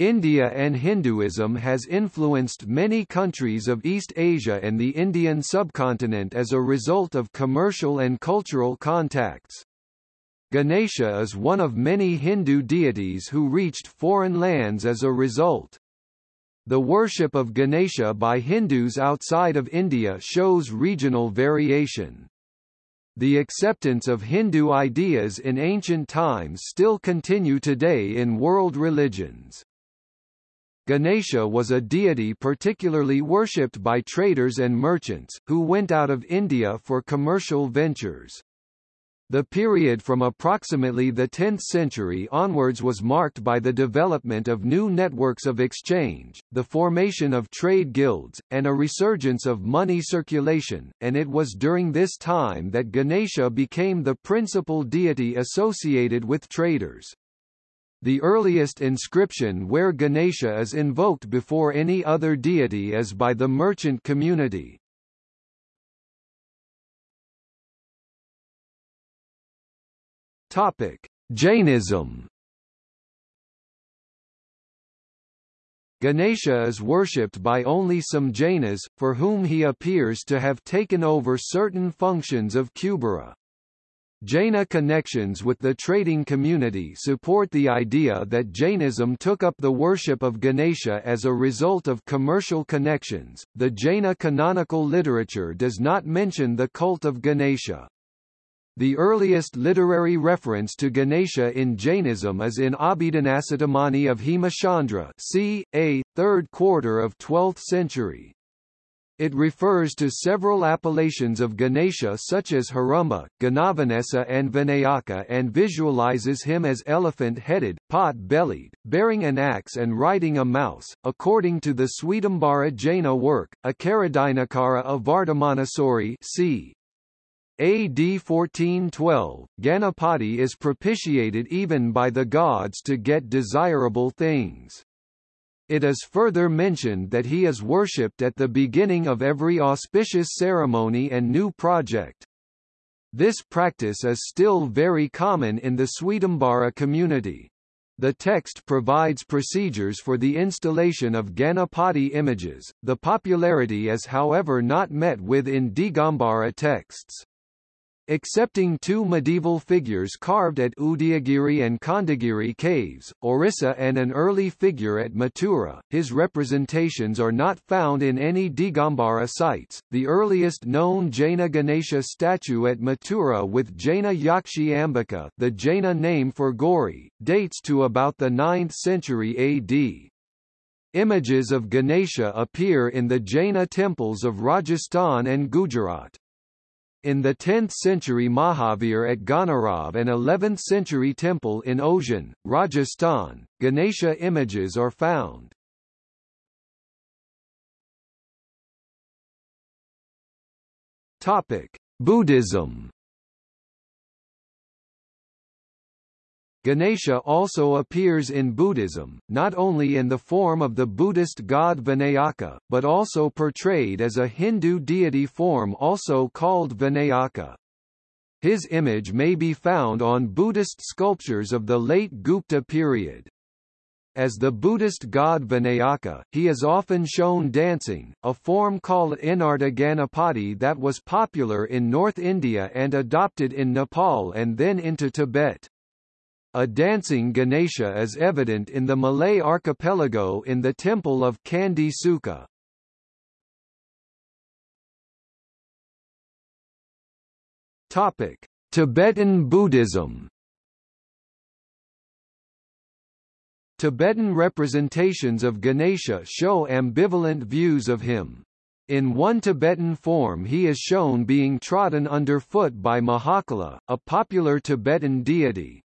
India and Hinduism has influenced many countries of East Asia and the Indian subcontinent as a result of commercial and cultural contacts. Ganesha is one of many Hindu deities who reached foreign lands as a result. The worship of Ganesha by Hindus outside of India shows regional variation. The acceptance of Hindu ideas in ancient times still continue today in world religions. Ganesha was a deity particularly worshipped by traders and merchants, who went out of India for commercial ventures. The period from approximately the 10th century onwards was marked by the development of new networks of exchange, the formation of trade guilds, and a resurgence of money circulation, and it was during this time that Ganesha became the principal deity associated with traders. The earliest inscription where Ganesha is invoked before any other deity is by the merchant community. Topic: Jainism. Ganesha is worshipped by only some Jainas, for whom he appears to have taken over certain functions of Kubera. Jaina connections with the trading community support the idea that Jainism took up the worship of Ganesha as a result of commercial connections. The Jaina canonical literature does not mention the cult of Ganesha. The earliest literary reference to Ganesha in Jainism is in Abhidhanasiddhamani of Hemachandra c. a. 3rd quarter of 12th century. It refers to several appellations of Ganesha such as Heramba, Ganavanesa and Vinayaka and visualizes him as elephant-headed, pot-bellied, bearing an axe and riding a mouse. According to the Svetambara Jaina work, Akaradinakara of Vardhamanasuri c. AD 1412, Ganapati is propitiated even by the gods to get desirable things. It is further mentioned that he is worshipped at the beginning of every auspicious ceremony and new project. This practice is still very common in the Svetambara community. The text provides procedures for the installation of Ganapati images, the popularity is however not met with in Digambara texts. Excepting two medieval figures carved at Udayagiri and Khandagiri caves, Orissa and an early figure at Mathura, his representations are not found in any Digambara sites. The earliest known Jaina Ganesha statue at Mathura with Jaina Yakshi Ambika, the Jaina name for Gauri, dates to about the 9th century AD. Images of Ganesha appear in the Jaina temples of Rajasthan and Gujarat. In the 10th century Mahavir at Ghanerav and 11th century temple in Osian, Rajasthan, Ganesha images are found. Topic: Buddhism Ganesha also appears in Buddhism, not only in the form of the Buddhist god Vinayaka, but also portrayed as a Hindu deity form also called Vinayaka. His image may be found on Buddhist sculptures of the late Gupta period. As the Buddhist god Vinayaka, he is often shown dancing, a form called Inarta Ganapati that was popular in North India and adopted in Nepal and then into Tibet. A dancing Ganesha is evident in the Malay archipelago in the temple of Candi Suka. Topic: Tibetan Buddhism. Tibetan representations of Ganesha show ambivalent views of him. In one Tibetan form he is shown being trodden underfoot by Mahakala, a popular Tibetan deity.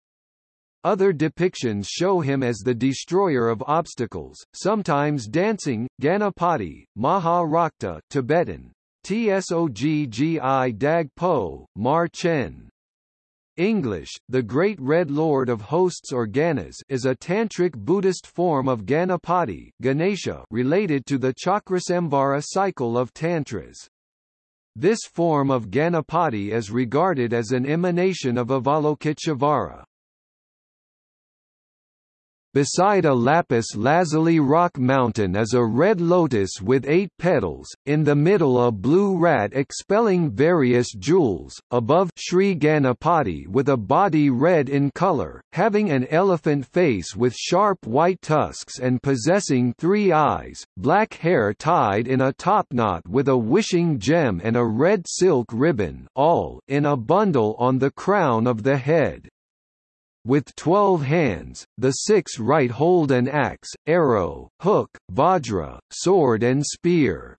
Other depictions show him as the destroyer of obstacles, sometimes dancing, Ganapati, Maha Rakta Tibetan, Tsoggi Dag Po, Mar Chen. English, the Great Red Lord of Hosts or Ganas is a tantric Buddhist form of Ganapati Ganesha related to the Chakrasamvara cycle of Tantras. This form of Ganapati is regarded as an emanation of Avalokiteshvara. Beside a lapis lazuli rock mountain is a red lotus with eight petals, in the middle a blue rat expelling various jewels, above Sri Ganapati with a body red in color, having an elephant face with sharp white tusks and possessing three eyes, black hair tied in a topknot with a wishing gem and a red silk ribbon all in a bundle on the crown of the head. With twelve hands, the six right hold an axe, arrow, hook, vajra, sword and spear.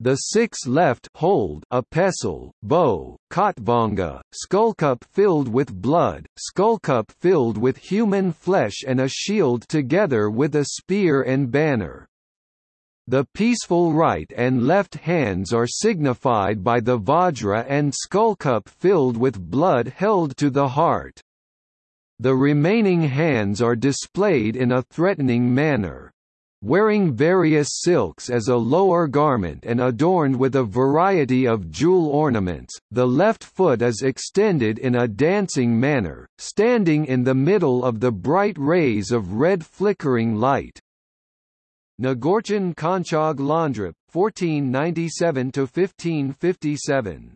The six left hold a pestle, bow, khatvanga, skullcup filled with blood, skullcup filled with human flesh and a shield together with a spear and banner. The peaceful right and left hands are signified by the vajra and skullcup filled with blood held to the heart. The remaining hands are displayed in a threatening manner. Wearing various silks as a lower garment and adorned with a variety of jewel ornaments, the left foot is extended in a dancing manner, standing in the middle of the bright rays of red flickering light. Ngorchen Konchog Londrip, 1497–1557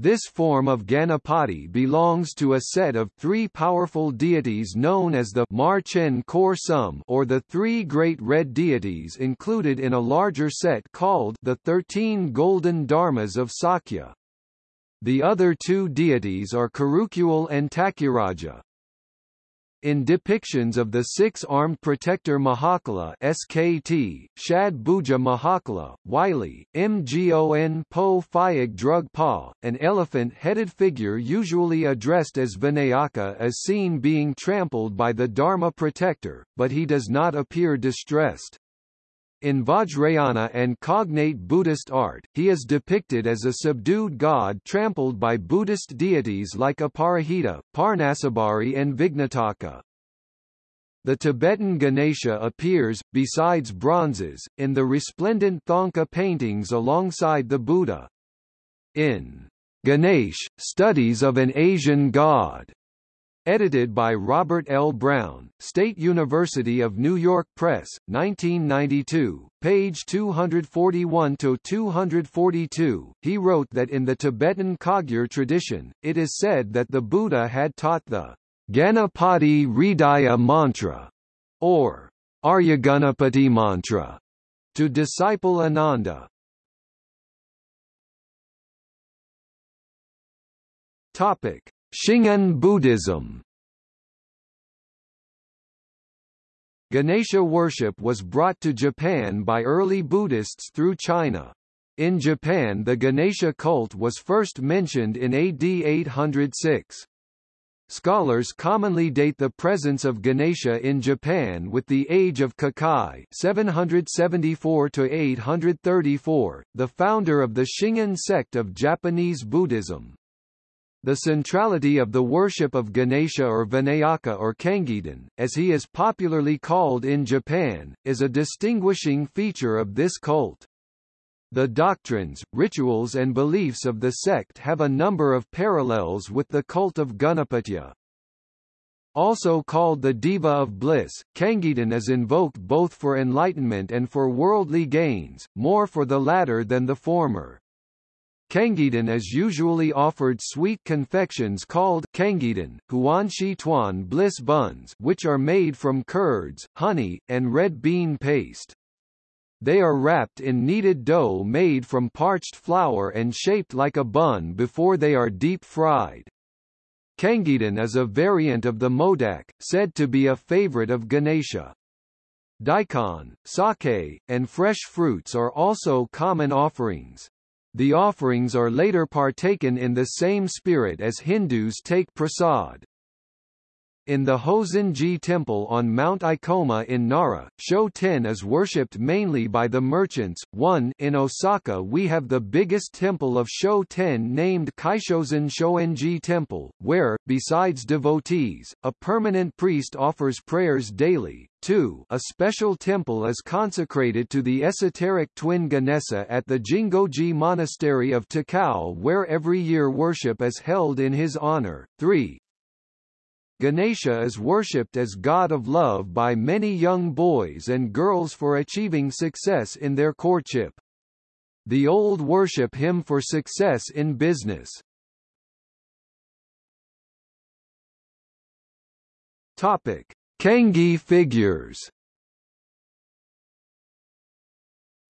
this form of Ganapati belongs to a set of three powerful deities known as the Marchen Kor Sum or the three great red deities included in a larger set called the Thirteen Golden Dharmas of Sakya. The other two deities are Karukul and Takiraja. In depictions of the six-armed protector Mahakala SKT, Shad Bhuja Mahakala, Wylie, Mgon Po Phayag Drug Pa, an elephant-headed figure usually addressed as Vinayaka is seen being trampled by the Dharma protector, but he does not appear distressed. In Vajrayana and cognate Buddhist art, he is depicted as a subdued god trampled by Buddhist deities like Aparajita, Parnasabari and Vignataka. The Tibetan Ganesha appears, besides bronzes, in the resplendent Thangka paintings alongside the Buddha. In Ganesh, Studies of an Asian God, Edited by Robert L. Brown, State University of New York Press, 1992, page 241–242, he wrote that in the Tibetan Kagyu tradition, it is said that the Buddha had taught the Ganapati Hridaya mantra, or Aryaganapati mantra, to disciple Ananda. Topic. Shingon Buddhism Ganesha worship was brought to Japan by early Buddhists through China. In Japan the Ganesha cult was first mentioned in AD 806. Scholars commonly date the presence of Ganesha in Japan with the age of Kukai 774–834, the founder of the Shingon sect of Japanese Buddhism. The centrality of the worship of Ganesha or Vinayaka or Kangiden, as he is popularly called in Japan, is a distinguishing feature of this cult. The doctrines, rituals and beliefs of the sect have a number of parallels with the cult of Ganapatya. Also called the Diva of Bliss, Kangiden is invoked both for enlightenment and for worldly gains, more for the latter than the former. Kangiden is usually offered sweet confections called Kangiden, Huanshi Tuan bliss buns which are made from curds, honey, and red bean paste. They are wrapped in kneaded dough made from parched flour and shaped like a bun before they are deep fried. Kangiden is a variant of the modak, said to be a favorite of Ganesha. Daikon, sake, and fresh fruits are also common offerings. The offerings are later partaken in the same spirit as Hindus take prasad. In the Hozenji Temple on Mount Ikoma in Nara, Sho-ten is worshipped mainly by the merchants. 1 In Osaka we have the biggest temple of Sho-ten named Kaishozen Shoenji Temple, where, besides devotees, a permanent priest offers prayers daily. 2 A special temple is consecrated to the esoteric twin Ganesha at the Jingoji Monastery of Takao where every year worship is held in his honor. 3 Ganesha is worshipped as god of love by many young boys and girls for achieving success in their courtship. The old worship him for success in business. Topic: Kangi figures.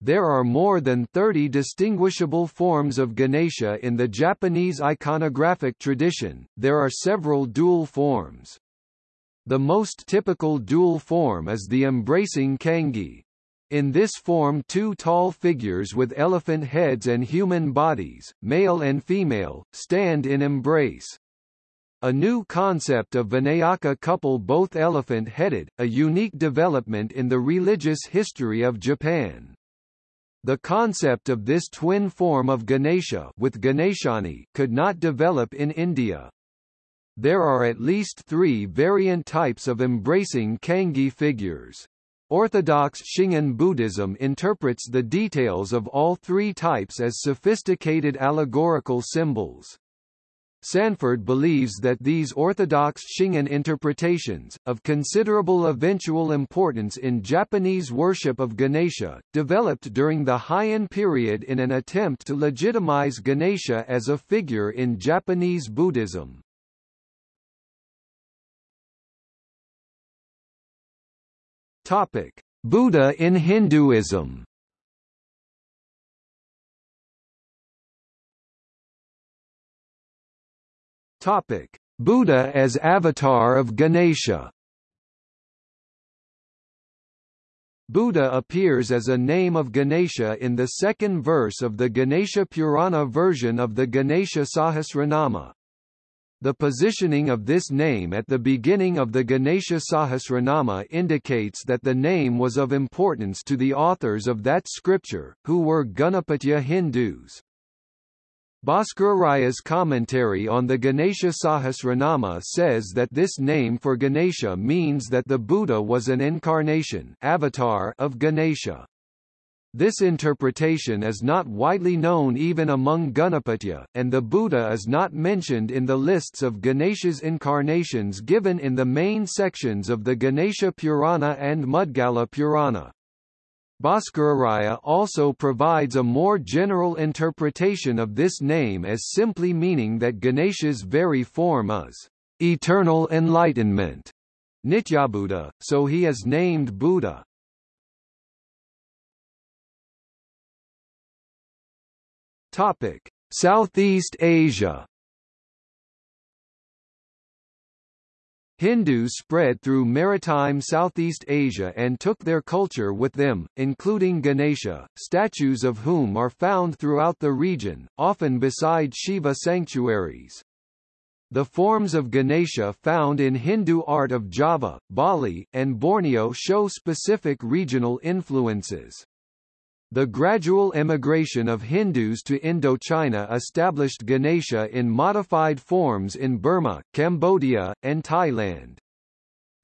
There are more than 30 distinguishable forms of Ganesha in the Japanese iconographic tradition, there are several dual forms. The most typical dual form is the embracing kangi. In this form two tall figures with elephant heads and human bodies, male and female, stand in embrace. A new concept of Vinayaka couple both elephant-headed, a unique development in the religious history of Japan. The concept of this twin form of Ganesha with Ganeshani could not develop in India. There are at least three variant types of embracing Kangi figures. Orthodox Shingon Buddhism interprets the details of all three types as sophisticated allegorical symbols. Sanford believes that these orthodox Shingon interpretations, of considerable eventual importance in Japanese worship of Ganesha, developed during the Heian period in an attempt to legitimize Ganesha as a figure in Japanese Buddhism. Buddha in Hinduism Topic: Buddha as avatar of Ganesha. Buddha appears as a name of Ganesha in the second verse of the Ganesha Purana version of the Ganesha Sahasranama. The positioning of this name at the beginning of the Ganesha Sahasranama indicates that the name was of importance to the authors of that scripture, who were Ganapatya Hindus. Bhaskararaya's commentary on the Ganesha Sahasranama says that this name for Ganesha means that the Buddha was an incarnation avatar of Ganesha. This interpretation is not widely known even among Ganapatya, and the Buddha is not mentioned in the lists of Ganesha's incarnations given in the main sections of the Ganesha Purana and Mudgala Purana. Bhaskararaya also provides a more general interpretation of this name as simply meaning that Ganesha's very form is eternal enlightenment, Nityabuddha, so he is named Buddha. Topic: Southeast Asia Hindus spread through maritime Southeast Asia and took their culture with them, including Ganesha, statues of whom are found throughout the region, often beside Shiva sanctuaries. The forms of Ganesha found in Hindu art of Java, Bali, and Borneo show specific regional influences. The gradual emigration of Hindus to Indochina established Ganesha in modified forms in Burma, Cambodia, and Thailand.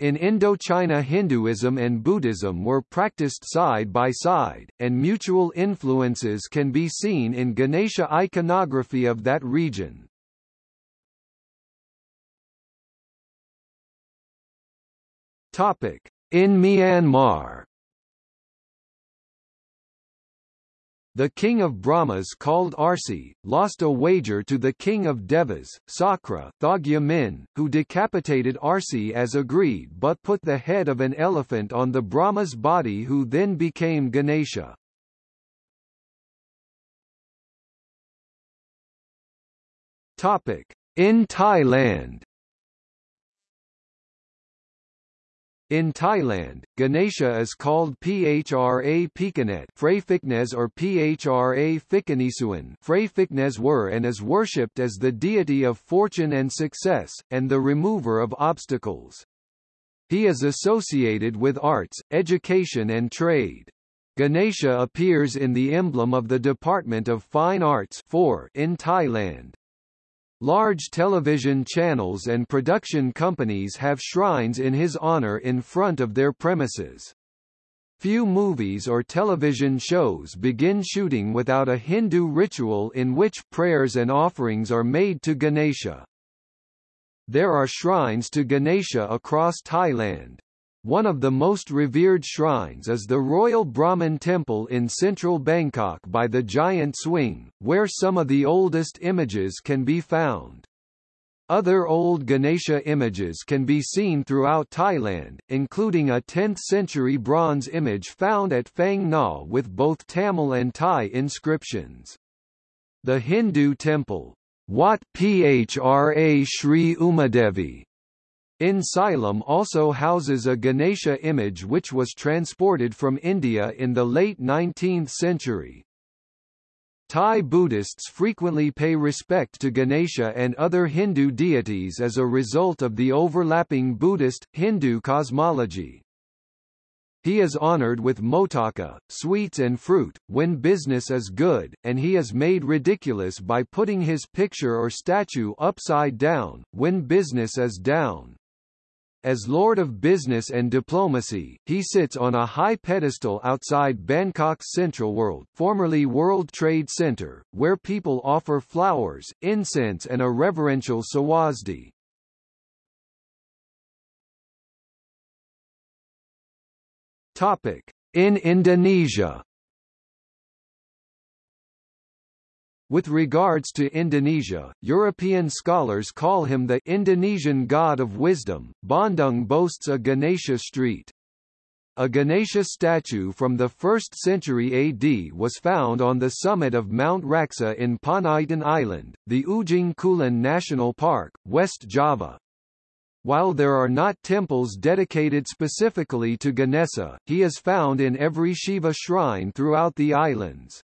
In Indochina Hinduism and Buddhism were practiced side by side, and mutual influences can be seen in Ganesha iconography of that region. In Myanmar The king of Brahmas called Arsi, lost a wager to the king of Devas, Sakra Thogya Min, who decapitated Arsi as agreed but put the head of an elephant on the Brahma's body who then became Ganesha. In Thailand In Thailand, Ganesha is called Phra Phikanet Phra or Phra Phikanisuan Phra were and is worshipped as the deity of fortune and success, and the remover of obstacles. He is associated with arts, education and trade. Ganesha appears in the emblem of the Department of Fine Arts in Thailand. Large television channels and production companies have shrines in his honor in front of their premises. Few movies or television shows begin shooting without a Hindu ritual in which prayers and offerings are made to Ganesha. There are shrines to Ganesha across Thailand. One of the most revered shrines is the Royal Brahman Temple in central Bangkok by the Giant Swing, where some of the oldest images can be found. Other old Ganesha images can be seen throughout Thailand, including a 10th-century bronze image found at Phang Nga with both Tamil and Thai inscriptions. The Hindu temple, Wat Phra Sri Umadevi, in Silom also houses a Ganesha image which was transported from India in the late 19th century. Thai Buddhists frequently pay respect to Ganesha and other Hindu deities as a result of the overlapping Buddhist-Hindu cosmology. He is honored with motaka, sweets and fruit, when business is good, and he is made ridiculous by putting his picture or statue upside down, when business is down. As Lord of Business and Diplomacy, he sits on a high pedestal outside Bangkok's Central World, formerly World Trade Center, where people offer flowers, incense and a reverential sawasdi. Topic: In Indonesia With regards to Indonesia, European scholars call him the Indonesian god of wisdom. Bandung boasts a Ganesha street. A Ganesha statue from the 1st century AD was found on the summit of Mount Raksa in Panaitan Island, the Ujung Kulon National Park, West Java. While there are not temples dedicated specifically to Ganesha, he is found in every Shiva shrine throughout the islands.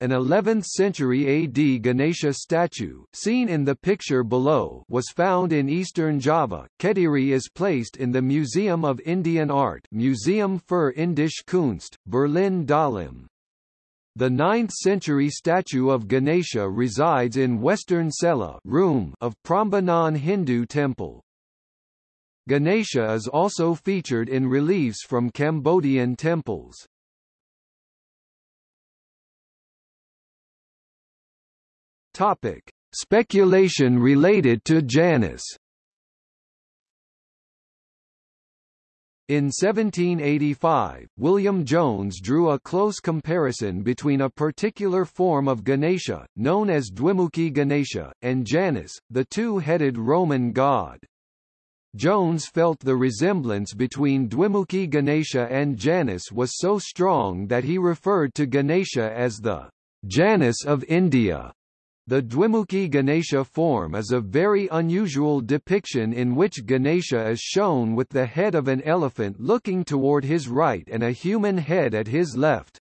An 11th-century AD Ganesha statue, seen in the picture below, was found in eastern Java. Kediri is placed in the Museum of Indian Art Museum für Indische Kunst, Berlin Dahlem. The 9th-century statue of Ganesha resides in western Cella room of Prambanan Hindu temple. Ganesha is also featured in reliefs from Cambodian temples. Topic: Speculation related to Janus. In 1785, William Jones drew a close comparison between a particular form of Ganesha, known as Dwimukhi Ganesha, and Janus, the two-headed Roman god. Jones felt the resemblance between Dwimukhi Ganesha and Janus was so strong that he referred to Ganesha as the Janus of India. The Dwimukhi Ganesha form is a very unusual depiction in which Ganesha is shown with the head of an elephant looking toward his right and a human head at his left.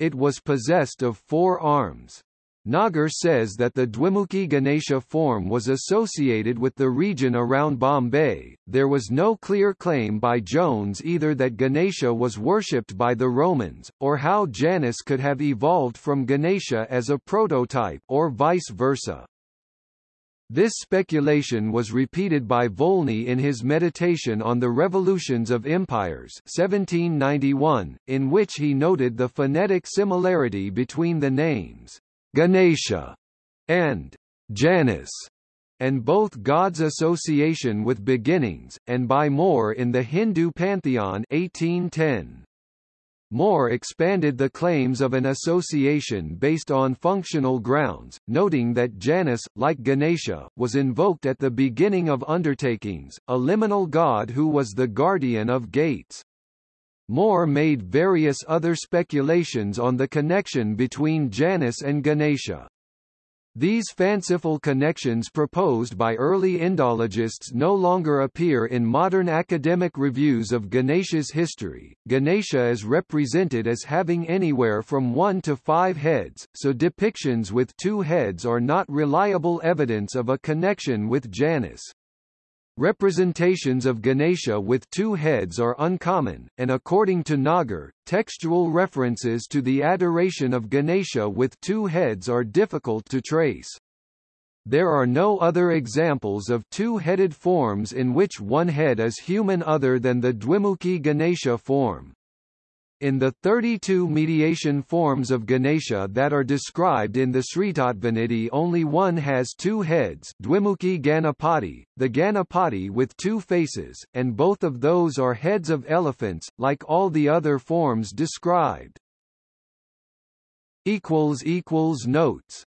It was possessed of four arms. Nagar says that the Dwimukhi Ganesha form was associated with the region around Bombay. There was no clear claim by Jones either that Ganesha was worshipped by the Romans, or how Janus could have evolved from Ganesha as a prototype, or vice versa. This speculation was repeated by Volney in his Meditation on the Revolutions of Empires 1791, in which he noted the phonetic similarity between the names. Ganesha, and Janus, and both gods' association with beginnings, and by Moor in the Hindu pantheon 1810. Moor expanded the claims of an association based on functional grounds, noting that Janus, like Ganesha, was invoked at the beginning of undertakings, a liminal god who was the guardian of gates. Moor made various other speculations on the connection between Janus and Ganesha. These fanciful connections proposed by early Indologists no longer appear in modern academic reviews of Ganesha's history. Ganesha is represented as having anywhere from one to five heads, so depictions with two heads are not reliable evidence of a connection with Janus. Representations of Ganesha with two heads are uncommon, and according to Nagar, textual references to the adoration of Ganesha with two heads are difficult to trace. There are no other examples of two-headed forms in which one head is human other than the Dwimukhi Ganesha form. In the 32 mediation forms of Ganesha that are described in the Sritattvanidhi only one has two heads Dvimukhi Ganapati, the Ganapati with two faces, and both of those are heads of elephants, like all the other forms described. Notes